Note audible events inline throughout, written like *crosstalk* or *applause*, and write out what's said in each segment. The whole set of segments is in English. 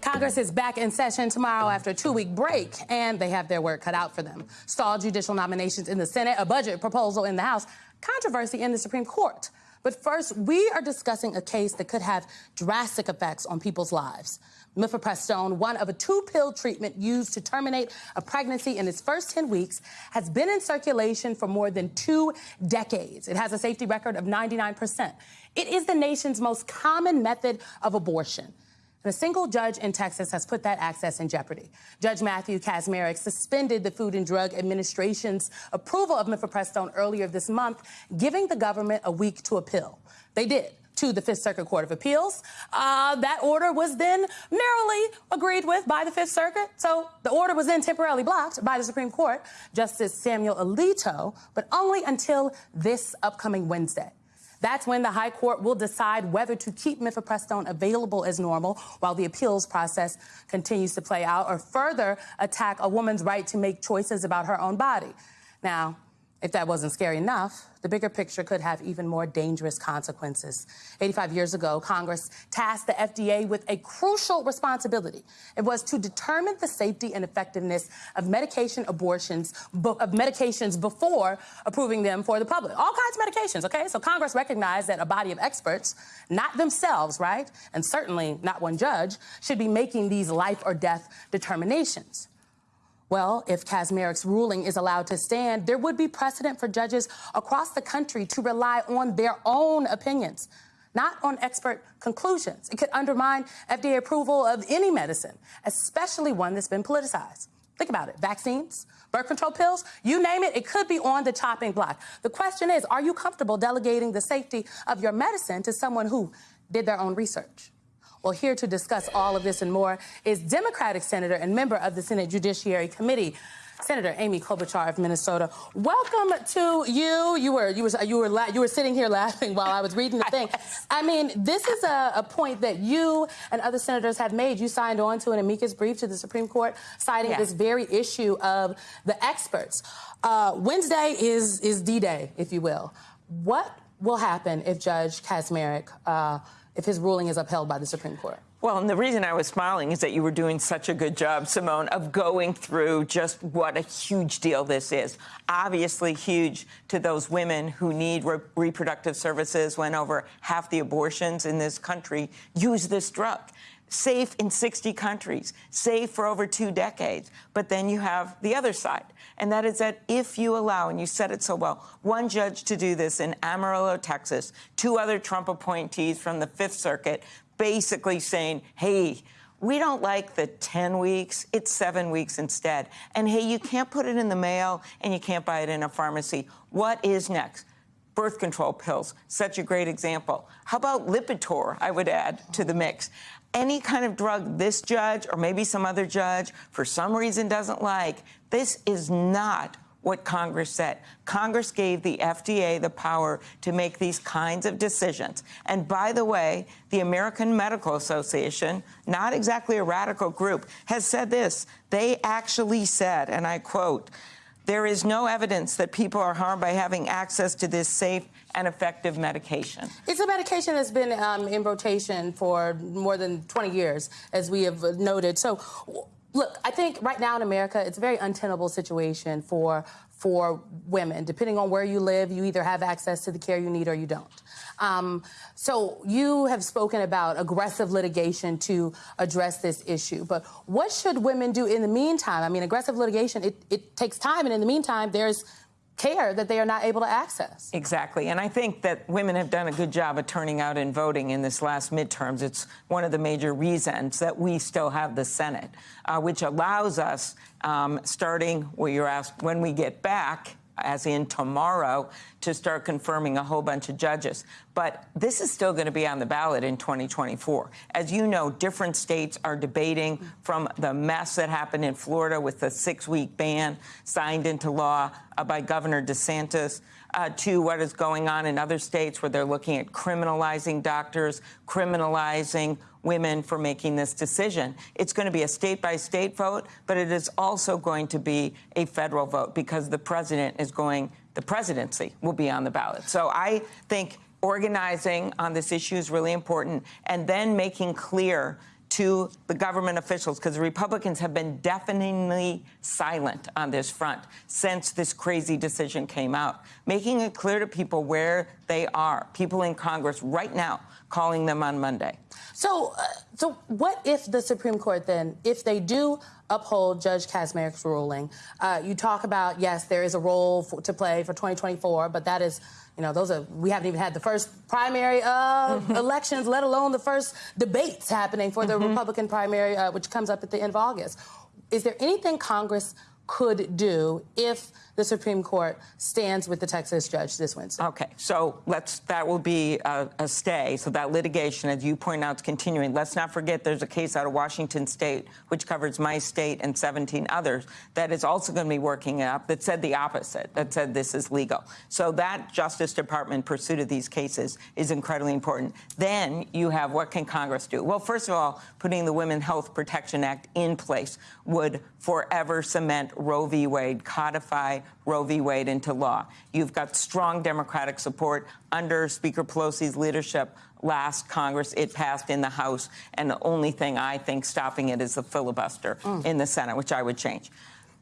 Congress is back in session tomorrow after a two week break, and they have their work cut out for them. Stalled judicial nominations in the Senate, a budget proposal in the House, controversy in the Supreme Court. But first, we are discussing a case that could have drastic effects on people's lives. Mifepristone, one of a two-pill treatment used to terminate a pregnancy in its first 10 weeks, has been in circulation for more than two decades. It has a safety record of 99%. It is the nation's most common method of abortion. And a single judge in Texas has put that access in jeopardy. Judge Matthew Kacsmaryk suspended the Food and Drug Administration's approval of mifepristone earlier this month, giving the government a week to appeal. They did to the Fifth Circuit Court of Appeals. Uh, that order was then merrily agreed with by the Fifth Circuit. So the order was then temporarily blocked by the Supreme Court, Justice Samuel Alito, but only until this upcoming Wednesday. That's when the High Court will decide whether to keep mifepristone available as normal while the appeals process continues to play out or further attack a woman's right to make choices about her own body. Now, if that wasn't scary enough, the bigger picture could have even more dangerous consequences. 85 years ago, Congress tasked the FDA with a crucial responsibility. It was to determine the safety and effectiveness of medication abortions, of medications before approving them for the public. All kinds of medications, okay? So Congress recognized that a body of experts, not themselves, right, and certainly not one judge, should be making these life or death determinations. Well, if Kacsmaryk's ruling is allowed to stand, there would be precedent for judges across the country to rely on their own opinions, not on expert conclusions. It could undermine FDA approval of any medicine, especially one that's been politicized. Think about it vaccines, birth control pills, you name it, it could be on the chopping block. The question is are you comfortable delegating the safety of your medicine to someone who did their own research? Well, here to discuss all of this and more is Democratic Senator and member of the Senate Judiciary Committee. Senator Amy Klobuchar of Minnesota, welcome to you. You were you were you were you were sitting here *laughs* laughing while I was reading the thing. *laughs* I mean, this is a, a, point that you and other senators have made. You signed on to an amicus brief to the Supreme Court, citing yeah. this very issue of the experts. Uh, Wednesday is is D-Day, if you will. What will happen if Judge Kacsmaryk uh, if his ruling is upheld by the Supreme Court? Well, and the reason I was smiling is that you were doing such a good job, Simone, of going through just what a huge deal this is. Obviously, huge to those women who need re reproductive services when over half the abortions in this country use this drug safe in 60 countries, safe for over two decades. But then you have the other side, and that is that if you allow, and you said it so well, one judge to do this in Amarillo, Texas, two other Trump appointees from the Fifth Circuit, basically saying, hey, we don't like the 10 weeks, it's seven weeks instead. And hey, you can't put it in the mail and you can't buy it in a pharmacy. What is next? birth control pills, such a great example. How about Lipitor, I would add to the mix any kind of drug this judge or maybe some other judge for some reason doesn't like, this is not what Congress said. Congress gave the FDA the power to make these kinds of decisions. And by the way, the American Medical Association, not exactly a radical group, has said this. They actually said, and I quote, there is no evidence that people are harmed by having access to this safe and effective medication. It's a medication that's been um, in rotation for more than 20 years, as we have noted. So, look, I think right now in America, it's a very untenable situation for for women. Depending on where you live, you either have access to the care you need or you don't. Um, so you have spoken about aggressive litigation to address this issue. But what should women do in the meantime? I mean, aggressive litigation, it, it takes time. And in the meantime, there's care that they are not able to access. Exactly. And I think that women have done a good job of turning out and voting in this last midterms. It's one of the major reasons that we still have the Senate, uh, which allows us, um, starting where you're asked, when we get back, as in tomorrow, to start confirming a whole bunch of judges. But this is still going to be on the ballot in 2024. As you know, different states are debating from the mess that happened in Florida with the six week ban signed into law uh, by Governor DeSantis. Uh, to what is going on in other states where they're looking at criminalizing doctors, criminalizing women for making this decision. It's going to be a state by state vote, but it is also going to be a federal vote because the president is going, the presidency will be on the ballot. So I think organizing on this issue is really important and then making clear to the government officials, because the Republicans have been deafeningly silent on this front since this crazy decision came out, making it clear to people where they are. People in Congress right now calling them on Monday. So, uh, so what if the Supreme Court then, if they do uphold Judge Kacsmaryk's ruling, uh, you talk about yes, there is a role for, to play for 2024, but that is you know, those are we haven't even had the first primary uh, *laughs* elections, let alone the first debates happening for the mm-hmm. Republican primary, uh, which comes up at the end of August. Is there anything Congress could do if the Supreme Court stands with the Texas judge this Wednesday. Okay, so let's that will be a, a, stay. So that litigation, as you point out, is continuing. Let's not forget there's a case out of Washington State, which covers my state and 17 others, that is also going to be working up that said the opposite, that said this is legal. So that Justice Department pursuit of these cases is incredibly important. Then you have what can Congress do? Well, first of all, putting the Women Health Protection Act in place would forever cement Roe v. Wade, codify Roe v. Wade into law. You've got strong Democratic support under Speaker Pelosi's leadership. Last Congress, it passed in the House, and the only thing I think stopping it is the filibuster mm. in the Senate, which I would change.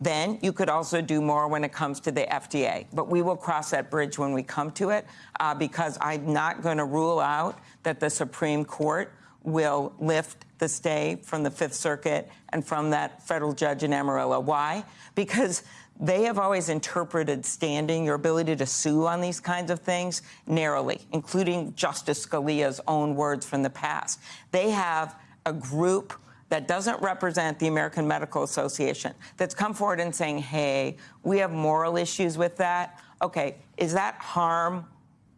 Then you could also do more when it comes to the FDA. But we will cross that bridge when we come to it uh, because I'm not going to rule out that the Supreme Court will lift the stay from the Fifth Circuit and from that federal judge in Amarillo. Why? Because they have always interpreted standing, your ability to sue on these kinds of things, narrowly, including Justice Scalia's own words from the past. They have a group that doesn't represent the American Medical Association that's come forward and saying, hey, we have moral issues with that. Okay, is that harm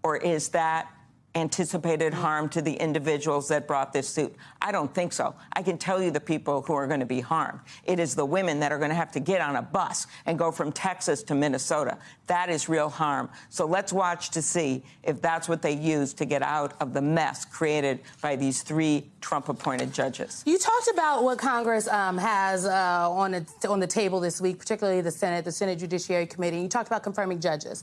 or is that anticipated harm to the individuals that brought this suit? I don't think so. I can tell you the people who are going to be harmed. It is the women that are going to have to get on a bus and go from Texas to Minnesota. That is real harm. So let's watch to see if that's what they use to get out of the mess created by these three Trump appointed judges. You talked about what Congress um, has uh, on, a, on the table this week, particularly the Senate, the Senate Judiciary Committee. You talked about confirming judges.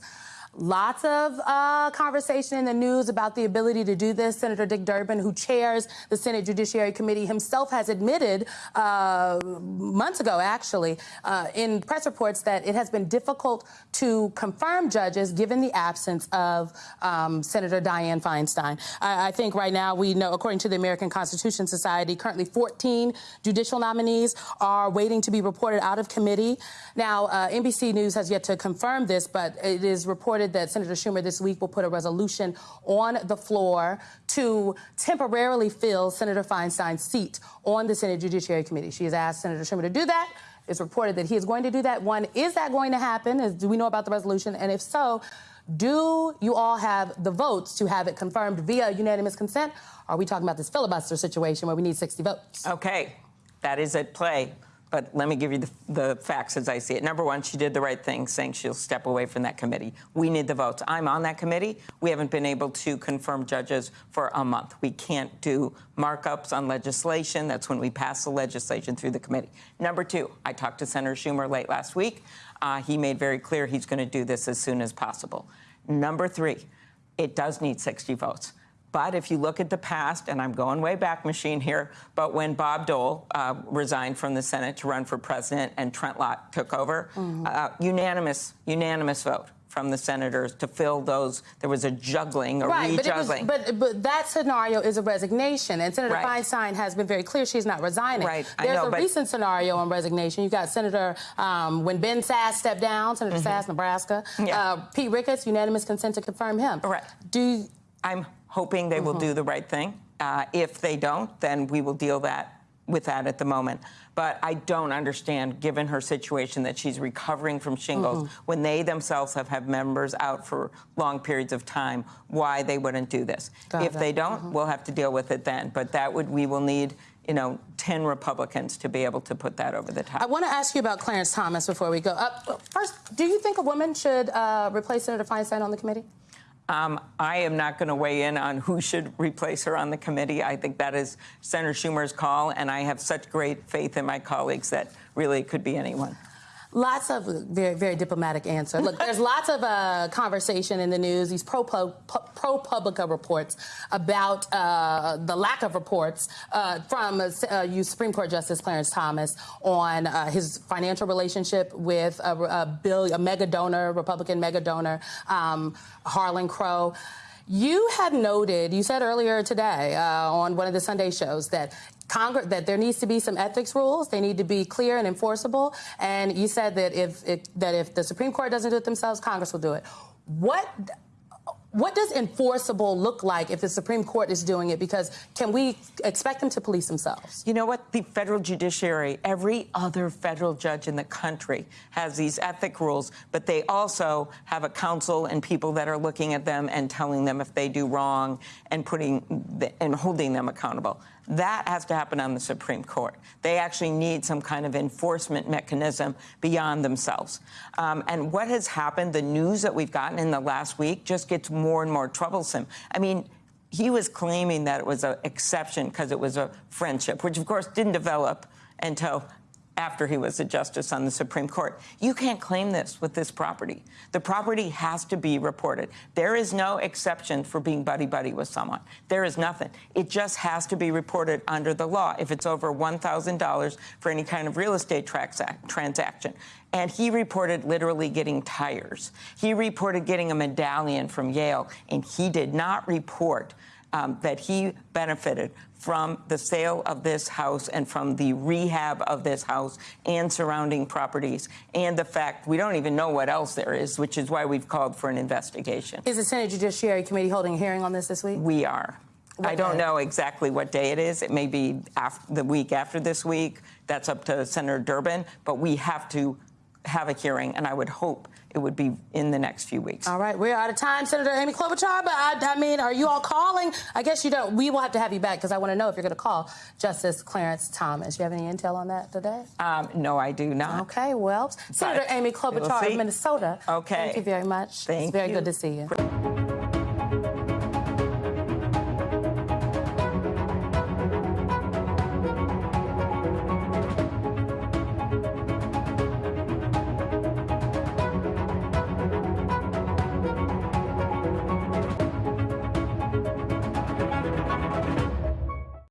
Lots of uh, conversation in the news about the ability to do this. Senator Dick Durbin, who chairs the Senate Judiciary Committee, himself has admitted uh, months ago, actually, uh, in press reports that it has been difficult to confirm judges given the absence of um, Senator Dianne Feinstein. I, I, think right now we know, according to the American Constitution Society, currently 14 judicial nominees are waiting to be reported out of committee. Now, uh, NBC News has yet to confirm this, but it is reported reported that Senator Schumer this week will put a resolution on the floor to temporarily fill Senator Feinstein's seat on the Senate Judiciary Committee. She has asked Senator Schumer to do that. It's reported that he is going to do that. One, is that going to happen? Do we know about the resolution? And if so, do you all have the votes to have it confirmed via unanimous consent? Are we talking about this filibuster situation where we need 60 votes? Okay, that is at play but let me give you the, the, facts as I see it. Number one, she did the right thing, saying she'll step away from that committee. We need the votes. I'm on that committee. We haven't been able to confirm judges for a month. We can't do markups on legislation. That's when we pass the legislation through the committee. Number two, I talked to Senator Schumer late last week. Uh, he made very clear he's going to do this as soon as possible. Number three, it does need 60 votes. But if you look at the past, and I'm going way back machine here, but when Bob Dole uh, resigned from the Senate to run for president and Trent Lott took over, mm-hmm. uh, unanimous, unanimous vote from the senators to fill those. There was a juggling, a right, rejuggling. But, but, but that scenario is a resignation, and Senator right. Feinstein has been very clear she's not resigning. Right, There's know, a recent scenario on resignation. You got Senator um, when Ben Sasse stepped down, Senator mm-hmm. Sasse, Nebraska. Yeah. Uh, Pete Ricketts, unanimous consent to confirm him. Right. Do I'm hoping they mm-hmm. will do the right thing. Uh, if they don't, then we will deal that with that at the moment. But I don't understand, given her situation, that she's recovering from shingles mm-hmm. when they themselves have had members out for long periods of time, why they wouldn't do this. Got if it. they don't, mm-hmm. we'll have to deal with it then. But that would we will need you know, 10 Republicans to be able to put that over the top. I want to ask you about Clarence Thomas before we go. Uh, first, do you think a woman should uh, replace Senator Feinstein on the committee? Um, I am not going to weigh in on who should replace her on the committee. I think that is Senator Schumer's call, and I have such great faith in my colleagues that really it could be anyone. Lots of very, very diplomatic answer. Look, there's *laughs* lots of uh, conversation in the news, these pro ProPublica reports about uh, the lack of reports uh, from uh, you Supreme Court Justice Clarence Thomas on uh, his financial relationship with a, a, bill, a mega donor, Republican mega donor, um, Harlan Crow. You had noted, you said earlier today uh, on one of the Sunday shows that Congress that there needs to be some ethics rules. They need to be clear and enforceable. And you said that if, if that if the Supreme Court doesn't do it themselves, Congress will do it. What what does enforceable look like if the Supreme Court is doing it? Because can we expect them to police themselves? You know what? The federal judiciary, every other federal judge in the country has these ethic rules, but they also have a council and people that are looking at them and telling them if they do wrong and putting the, and holding them accountable. That has to happen on the Supreme Court. They actually need some kind of enforcement mechanism beyond themselves. Um, and what has happened, the news that we've gotten in the last week just gets more and more troublesome. I mean, he was claiming that it was an exception because it was a friendship, which of course didn't develop until after he was a justice on the Supreme Court. You can't claim this with this property. The property has to be reported. There is no exception for being buddy buddy with someone. There is nothing. It just has to be reported under the law if it's over $1,000 for any kind of real estate transaction. And he reported literally getting tires. He reported getting a medallion from Yale, and he did not report um, that he benefited from the sale of this house and from the rehab of this house and surrounding properties and the fact we don't even know what else there is, which is why we've called for an investigation. Is the Senate Judiciary Committee holding a hearing on this this week? We are. What I don't day? know exactly what day it is. It may be after, the week after this week. That's up to Senator Durbin. But we have to have a hearing, and I would hope it would be in the next few weeks. All right, we're out of time, Senator Amy Klobuchar. But I, I mean, are you all calling? I guess you don't. We will have to have you back because I want to know if you're going to call Justice Clarence Thomas. You have any intel on that today? Um, no, I do not. Okay, well, but Senator Amy Klobuchar of Minnesota. Okay. Thank you very much. Thank it's very you. good to see you.